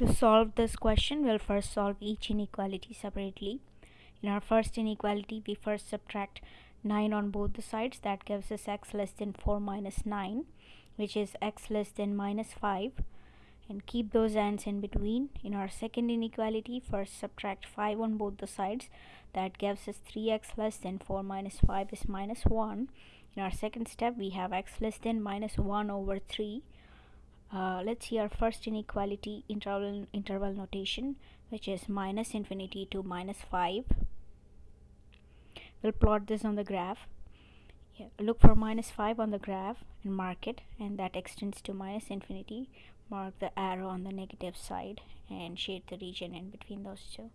To solve this question, we'll first solve each inequality separately. In our first inequality, we first subtract 9 on both the sides. That gives us x less than 4 minus 9, which is x less than minus 5. And keep those ends in between. In our second inequality, first subtract 5 on both the sides. That gives us 3x less than 4 minus 5 is minus 1. In our second step, we have x less than minus 1 over 3 uh, let's see our first inequality interval interval notation which is minus infinity to minus 5 we'll plot this on the graph yeah, look for minus 5 on the graph and mark it and that extends to minus infinity. Mark the arrow on the negative side and shade the region in between those two.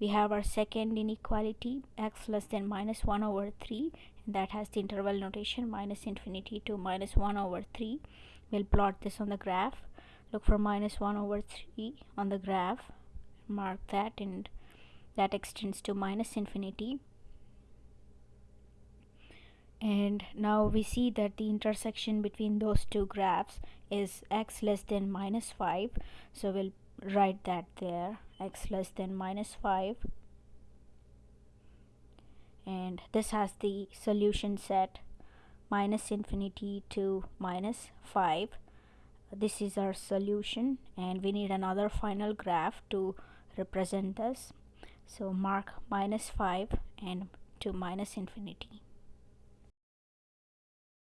We have our second inequality x less than minus 1 over 3 and that has the interval notation minus infinity to minus 1 over 3 we'll plot this on the graph. Look for minus 1 over 3 on the graph. Mark that and that extends to minus infinity and now we see that the intersection between those two graphs is x less than minus 5 so we'll write that there x less than minus 5 and this has the solution set minus infinity to minus 5 this is our solution and we need another final graph to represent this. So mark minus 5 and to minus infinity